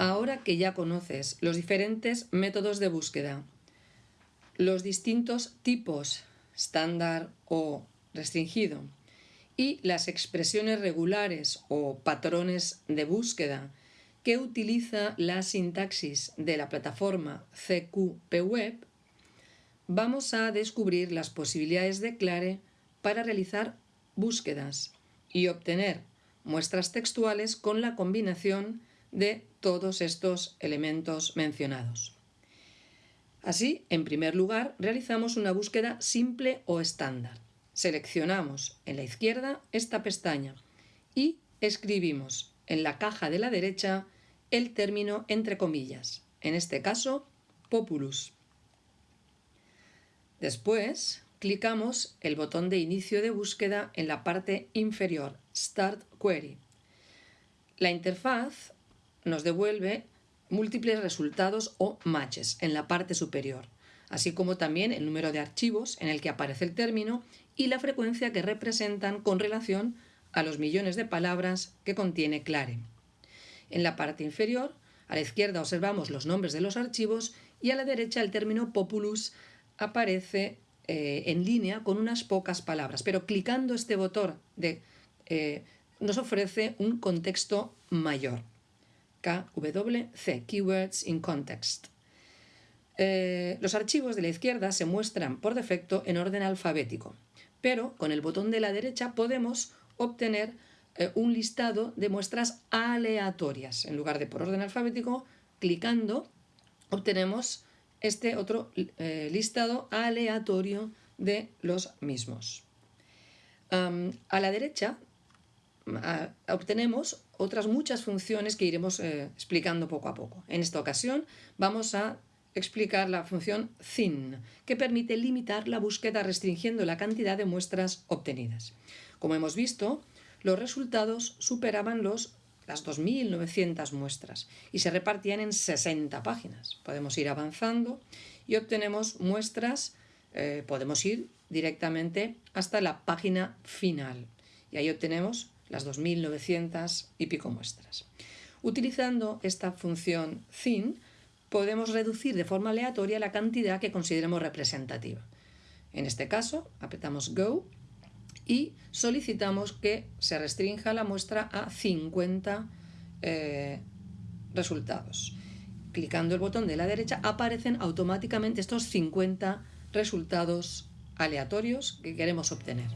Ahora que ya conoces los diferentes métodos de búsqueda, los distintos tipos estándar o restringido y las expresiones regulares o patrones de búsqueda que utiliza la sintaxis de la plataforma CQP Web, vamos a descubrir las posibilidades de Clare para realizar búsquedas y obtener muestras textuales con la combinación de todos estos elementos mencionados. Así, en primer lugar, realizamos una búsqueda simple o estándar. Seleccionamos en la izquierda esta pestaña y escribimos en la caja de la derecha el término entre comillas, en este caso, populus. Después, clicamos el botón de inicio de búsqueda en la parte inferior, Start Query. La interfaz nos devuelve múltiples resultados o matches en la parte superior, así como también el número de archivos en el que aparece el término y la frecuencia que representan con relación a los millones de palabras que contiene Clare. En la parte inferior, a la izquierda observamos los nombres de los archivos y a la derecha el término populus aparece eh, en línea con unas pocas palabras, pero clicando este botón de, eh, nos ofrece un contexto mayor. KWC, Keywords in Context. Eh, los archivos de la izquierda se muestran por defecto en orden alfabético, pero con el botón de la derecha podemos obtener eh, un listado de muestras aleatorias. En lugar de por orden alfabético, clicando obtenemos este otro eh, listado aleatorio de los mismos. a la derecha obtenemos otras muchas funciones que iremos eh, explicando poco a poco. En esta ocasión vamos a explicar la función thin, que permite limitar la búsqueda restringiendo la cantidad de muestras obtenidas. Como hemos visto, los resultados superaban los, las 2.900 muestras y se repartían en 60 páginas. Podemos ir avanzando y obtenemos muestras, eh, podemos ir directamente hasta la página final y ahí obtenemos las 2.900 y pico muestras. Utilizando esta función thin, podemos reducir de forma aleatoria la cantidad que consideremos representativa. En este caso, apretamos Go y solicitamos que se restrinja la muestra a 50 eh, resultados. Clicando el botón de la derecha aparecen automáticamente estos 50 resultados aleatorios que queremos obtener.